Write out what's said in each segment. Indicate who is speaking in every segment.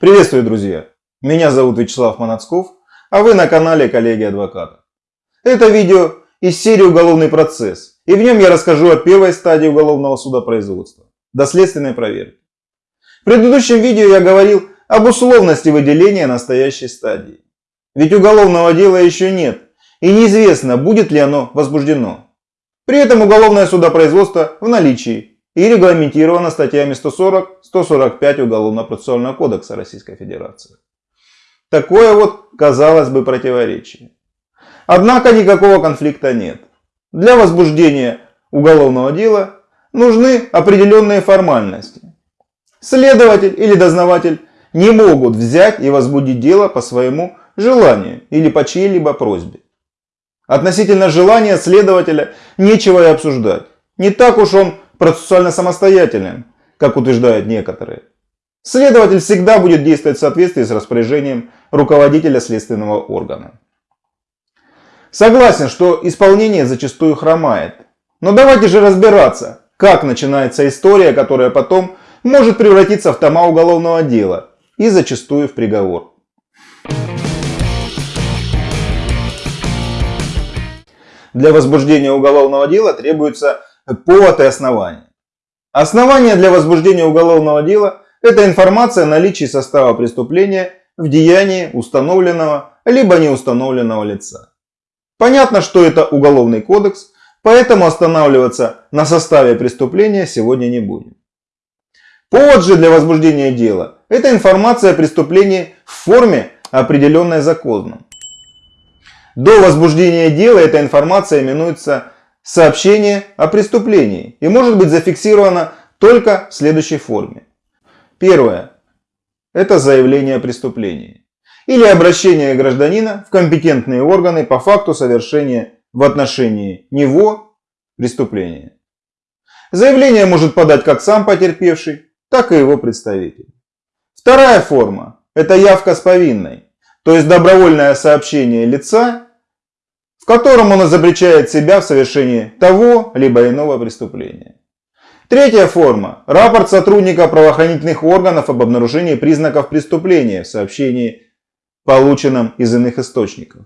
Speaker 1: Приветствую, друзья! Меня зовут Вячеслав Манацков, а вы на канале Коллеги Адвоката. Это видео из серии «Уголовный процесс», и в нем я расскажу о первой стадии уголовного судопроизводства – доследственной проверки. В предыдущем видео я говорил об условности выделения настоящей стадии. Ведь уголовного дела еще нет, и неизвестно, будет ли оно возбуждено. При этом уголовное судопроизводство в наличии и регламентировано статьями 140-145 Уголовно-процессуального кодекса Российской Федерации. Такое вот, казалось бы, противоречие. Однако никакого конфликта нет. Для возбуждения уголовного дела нужны определенные формальности. Следователь или дознаватель не могут взять и возбудить дело по своему желанию или по чьей-либо просьбе. Относительно желания следователя нечего и обсуждать. Не так уж он процессуально самостоятельным, как утверждают некоторые. Следователь всегда будет действовать в соответствии с распоряжением руководителя следственного органа. Согласен, что исполнение зачастую хромает. Но давайте же разбираться, как начинается история, которая потом может превратиться в тома уголовного дела и зачастую в приговор. Для возбуждения уголовного дела требуется повод и основание. Основание для возбуждения уголовного дела – это информация о наличии состава преступления в деянии установленного либо неустановленного лица. Понятно, что это уголовный кодекс, поэтому останавливаться на составе преступления сегодня не будем. Повод же для возбуждения дела – это информация о преступлении в форме, определенной законом. До возбуждения дела эта информация именуется сообщение о преступлении и может быть зафиксировано только в следующей форме. Первое. Это заявление о преступлении или обращение гражданина в компетентные органы по факту совершения в отношении него преступления. Заявление может подать как сам потерпевший, так и его представитель. Вторая форма – это явка с повинной, то есть добровольное сообщение лица котором он изобличает себя в совершении того либо иного преступления. Третья форма – рапорт сотрудника правоохранительных органов об обнаружении признаков преступления в сообщении, полученном из иных источников.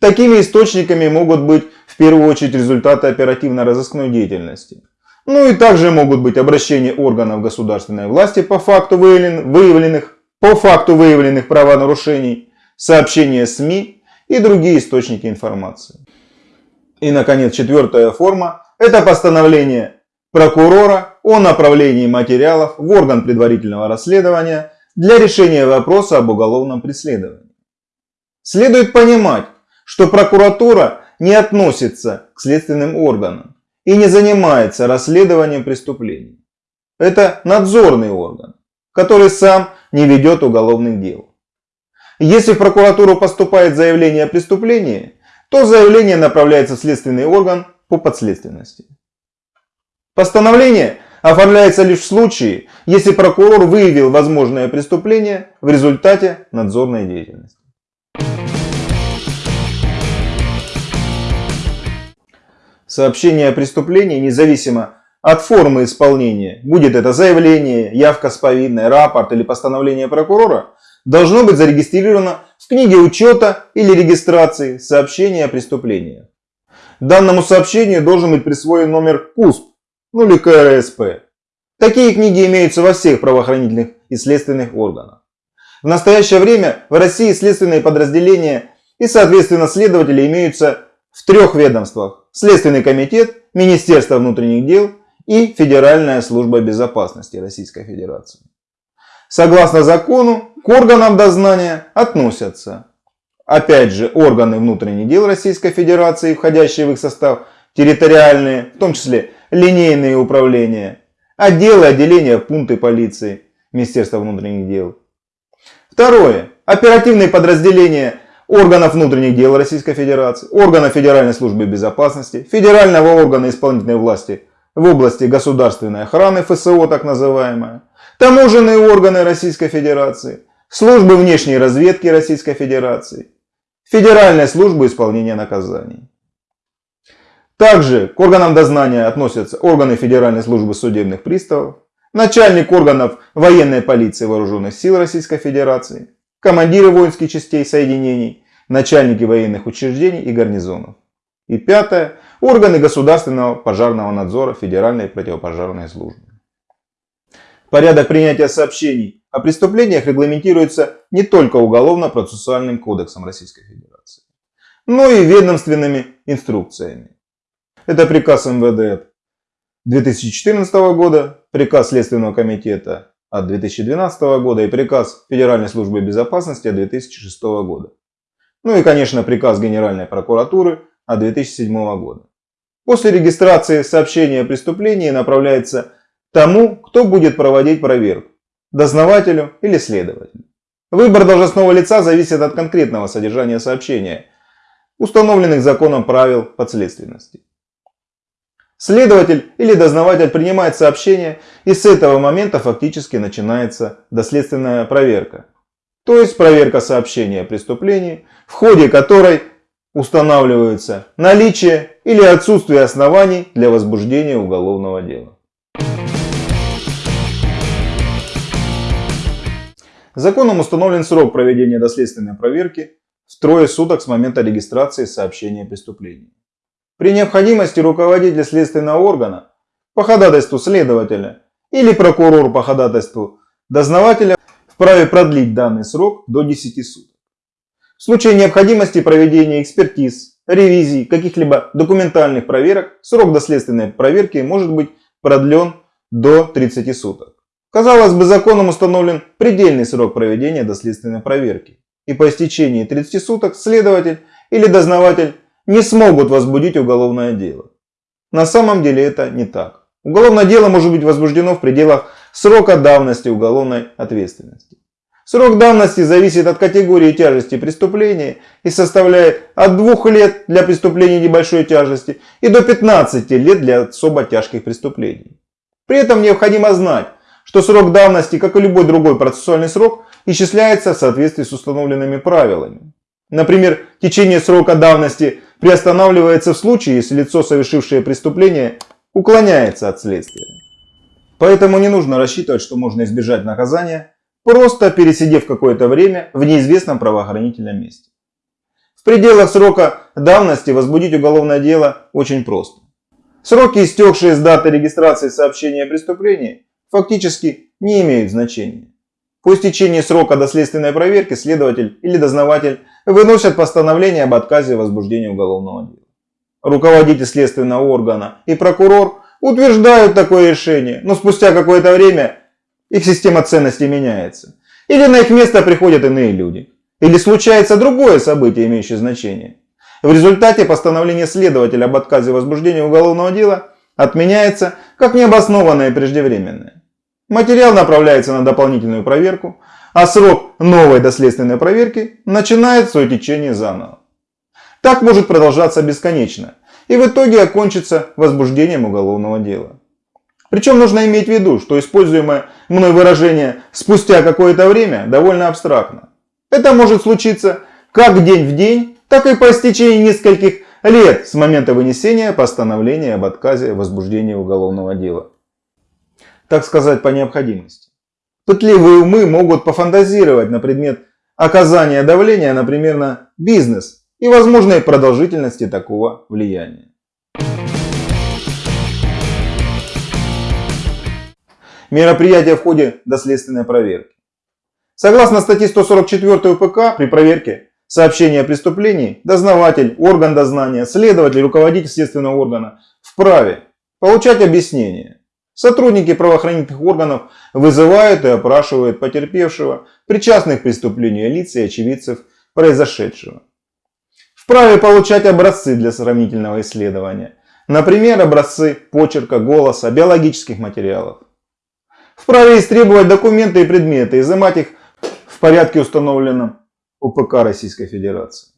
Speaker 1: Такими источниками могут быть в первую очередь результаты оперативно-розыскной деятельности. Ну и также могут быть обращения органов государственной власти по факту выявленных, по факту выявленных правонарушений, сообщения СМИ и другие источники информации. И, наконец, четвертая форма – это постановление прокурора о направлении материалов в орган предварительного расследования для решения вопроса об уголовном преследовании. Следует понимать, что прокуратура не относится к следственным органам и не занимается расследованием преступлений. Это надзорный орган, который сам не ведет уголовных дел. Если в прокуратуру поступает заявление о преступлении, то заявление направляется в следственный орган по подследственности. Постановление оформляется лишь в случае, если прокурор выявил возможное преступление в результате надзорной деятельности. Сообщение о преступлении, независимо от формы исполнения, будет это заявление, явка с повинной, рапорт или постановление прокурора, должно быть зарегистрировано в книге учета или регистрации сообщения о преступлении. Данному сообщению должен быть присвоен номер КУСП, ну или КРСП. Такие книги имеются во всех правоохранительных и следственных органах. В настоящее время в России следственные подразделения и соответственно следователи имеются в трех ведомствах. Следственный комитет, Министерство внутренних дел и Федеральная служба безопасности Российской Федерации. Согласно закону, к органам дознания относятся, опять же, органы внутренних дел Российской Федерации, входящие в их состав, территориальные, в том числе линейные управления, отделы, отделения, пункты полиции, Министерства внутренних дел. Второе. Оперативные подразделения органов внутренних дел Российской Федерации, органов Федеральной службы безопасности, федерального органа исполнительной власти в области государственной охраны, ФСО так называемая, таможенные органы Российской Федерации, службы внешней разведки Российской Федерации, Федеральная служба исполнения наказаний. Также к органам дознания относятся органы Федеральной службы судебных приставов, начальник органов военной полиции вооруженных сил Российской Федерации, командиры воинских частей соединений, начальники военных учреждений и гарнизонов. И пятое. Органы государственного пожарного надзора Федеральной противопожарной службы. Порядок принятия сообщений о преступлениях регламентируется не только Уголовно-процессуальным кодексом Российской Федерации, но и ведомственными инструкциями. Это приказ МВД 2014 года, приказ Следственного комитета от 2012 года и приказ Федеральной службы безопасности от 2006 года. Ну и, конечно, приказ Генеральной прокуратуры от 2007 года. После регистрации сообщения о преступлении направляется тому, кто будет проводить проверку – дознавателю или следователю. Выбор должностного лица зависит от конкретного содержания сообщения, установленных законом правил подследственности. Следователь или дознаватель принимает сообщение и с этого момента фактически начинается доследственная проверка. То есть проверка сообщения о преступлении, в ходе которой устанавливается наличие или отсутствие оснований для возбуждения уголовного дела. Законом установлен срок проведения доследственной проверки в трое суток с момента регистрации сообщения о преступлении. При необходимости руководитель следственного органа по ходатайству следователя или прокурор по ходатайству дознавателя вправе продлить данный срок до 10 суток. В случае необходимости проведения экспертиз, ревизий, каких-либо документальных проверок, срок доследственной проверки может быть продлен до 30 суток. Казалось бы, законом установлен предельный срок проведения доследственной проверки. И по истечении 30 суток следователь или дознаватель не смогут возбудить уголовное дело. На самом деле это не так. Уголовное дело может быть возбуждено в пределах срока давности уголовной ответственности. Срок давности зависит от категории тяжести преступления и составляет от 2 лет для преступлений небольшой тяжести и до 15 лет для особо тяжких преступлений. При этом необходимо знать, что срок давности, как и любой другой процессуальный срок, исчисляется в соответствии с установленными правилами. Например, течение срока давности приостанавливается в случае, если лицо, совершившее преступление, уклоняется от следствия. Поэтому не нужно рассчитывать, что можно избежать наказания, просто пересидев какое-то время в неизвестном правоохранительном месте. В пределах срока давности возбудить уголовное дело очень просто. Сроки, истекшие с даты регистрации сообщения о преступлении, фактически не имеют значения. По истечении срока доследственной проверки следователь или дознаватель выносят постановление об отказе в возбуждении уголовного дела. Руководитель следственного органа и прокурор утверждают такое решение, но спустя какое-то время их система ценностей меняется. Или на их место приходят иные люди. Или случается другое событие, имеющее значение. В результате постановление следователя об отказе в возбуждении уголовного дела отменяется как необоснованное и преждевременное. Материал направляется на дополнительную проверку, а срок новой доследственной проверки начинает свое течение заново. Так может продолжаться бесконечно и в итоге окончится возбуждением уголовного дела. Причем нужно иметь в виду, что используемое мной выражение «спустя какое-то время» довольно абстрактно. Это может случиться как день в день, так и по истечении нескольких лет с момента вынесения постановления об отказе в возбуждении уголовного дела. Так сказать, по необходимости. Пытливые умы могут пофантазировать на предмет оказания давления, например, на бизнес и возможной продолжительности такого влияния. Мероприятия в ходе доследственной проверки. Согласно статье 144 УПК, при проверке сообщения о преступлении дознаватель, орган дознания, следователь, руководитель следственного органа вправе получать объяснение Сотрудники правоохранительных органов вызывают и опрашивают потерпевшего, причастных к преступлению лиц и очевидцев произошедшего. Вправе получать образцы для сравнительного исследования. Например, образцы почерка, голоса, биологических материалов. Вправе истребовать документы и предметы, изымать их в порядке установленном УПК Российской Федерации.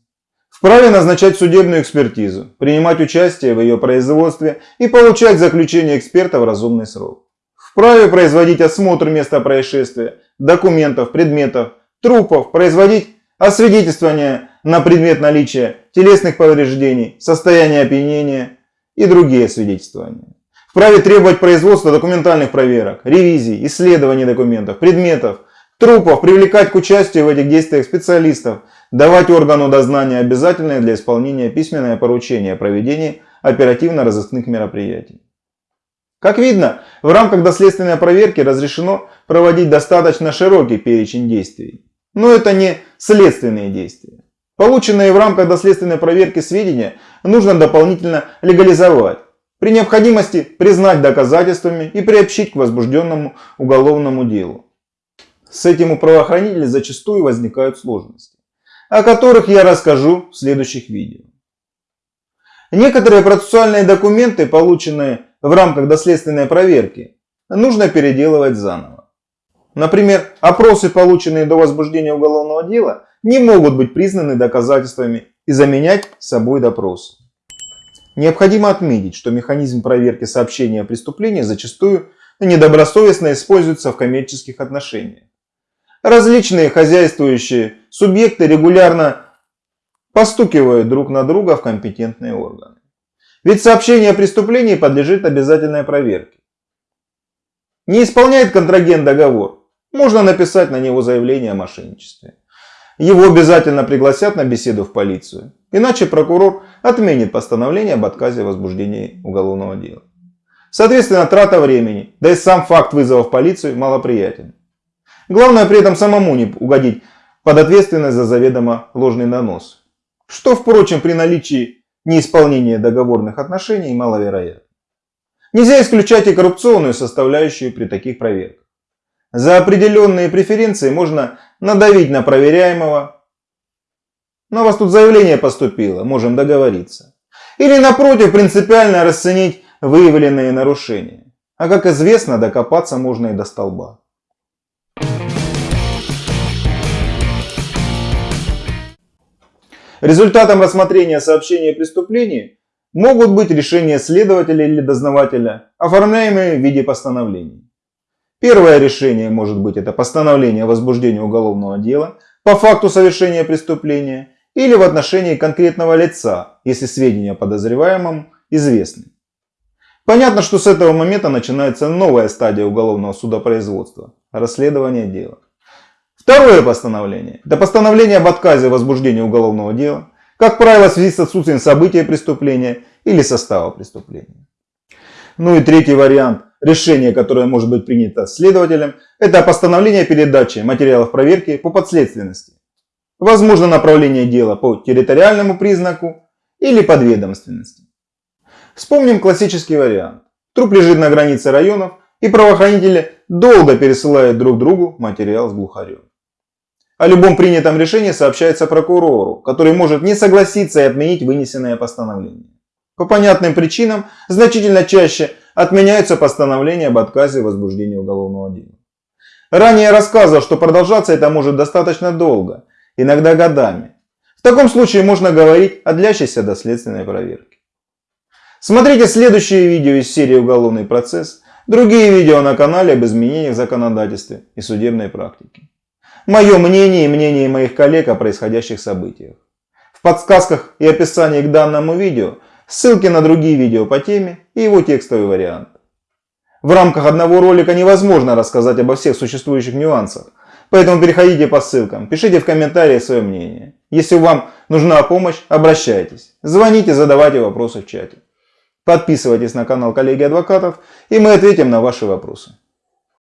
Speaker 1: Вправе назначать судебную экспертизу, принимать участие в ее производстве и получать заключение эксперта в разумный срок. Вправе производить осмотр места происшествия, документов, предметов, трупов, производить освидетельствование на предмет наличия телесных повреждений, состояния опьянения и другие свидетельствования. вправе требовать производства документальных проверок, ревизий, исследований документов, предметов, трупов, привлекать к участию в этих действиях специалистов, давать органу дознания обязательное для исполнения письменное поручение о проведении оперативно-розыскных мероприятий. Как видно, в рамках доследственной проверки разрешено проводить достаточно широкий перечень действий. Но это не следственные действия. Полученные в рамках доследственной проверки сведения нужно дополнительно легализовать. При необходимости признать доказательствами и приобщить к возбужденному уголовному делу. С этим у правоохранителей зачастую возникают сложности, о которых я расскажу в следующих видео. Некоторые процессуальные документы, полученные в рамках доследственной проверки, нужно переделывать заново. Например, опросы, полученные до возбуждения уголовного дела, не могут быть признаны доказательствами и заменять собой допрос. Необходимо отметить, что механизм проверки сообщения о преступлении зачастую недобросовестно используется в коммерческих отношениях. Различные хозяйствующие субъекты регулярно постукивают друг на друга в компетентные органы. Ведь сообщение о преступлении подлежит обязательной проверке. Не исполняет контрагент договор, можно написать на него заявление о мошенничестве. Его обязательно пригласят на беседу в полицию, иначе прокурор отменит постановление об отказе в возбуждении уголовного дела. Соответственно, трата времени, да и сам факт вызова в полицию малоприятен. Главное при этом самому не угодить под ответственность за заведомо ложный донос. Что, впрочем, при наличии неисполнения договорных отношений маловероятно. Нельзя исключать и коррупционную составляющую при таких проверках. За определенные преференции можно надавить на проверяемого. Но у вас тут заявление поступило, можем договориться. Или напротив, принципиально расценить выявленные нарушения. А как известно, докопаться можно и до столба. Результатом рассмотрения сообщения о преступлении могут быть решения следователя или дознавателя, оформляемые в виде постановлений. Первое решение может быть это постановление о возбуждении уголовного дела по факту совершения преступления или в отношении конкретного лица, если сведения о подозреваемом известны. Понятно, что с этого момента начинается новая стадия уголовного судопроизводства – расследование дела. Второе постановление – это постановление об отказе в возбуждении уголовного дела, как правило, в связи с отсутствием события преступления или состава преступления. Ну и третий вариант решения, которое может быть принято следователем, это постановление передачи материалов проверки по подследственности. Возможно направление дела по территориальному признаку или подведомственности. Вспомним классический вариант. Труп лежит на границе районов и правоохранители долго пересылают друг другу материал с глухарем. О любом принятом решении сообщается прокурору, который может не согласиться и отменить вынесенное постановление. По понятным причинам значительно чаще отменяются постановления об отказе в возбуждении уголовного дела. Ранее я рассказывал, что продолжаться это может достаточно долго, иногда годами. В таком случае можно говорить о длящейся доследственной проверке. Смотрите следующие видео из серии «Уголовный процесс», другие видео на канале об изменениях в законодательстве и судебной практике мое мнение и мнение моих коллег о происходящих событиях. В подсказках и описании к данному видео ссылки на другие видео по теме и его текстовый вариант. В рамках одного ролика невозможно рассказать обо всех существующих нюансах, поэтому переходите по ссылкам, пишите в комментариях свое мнение. Если вам нужна помощь, обращайтесь, звоните, задавайте вопросы в чате. Подписывайтесь на канал коллеги адвокатов и мы ответим на ваши вопросы.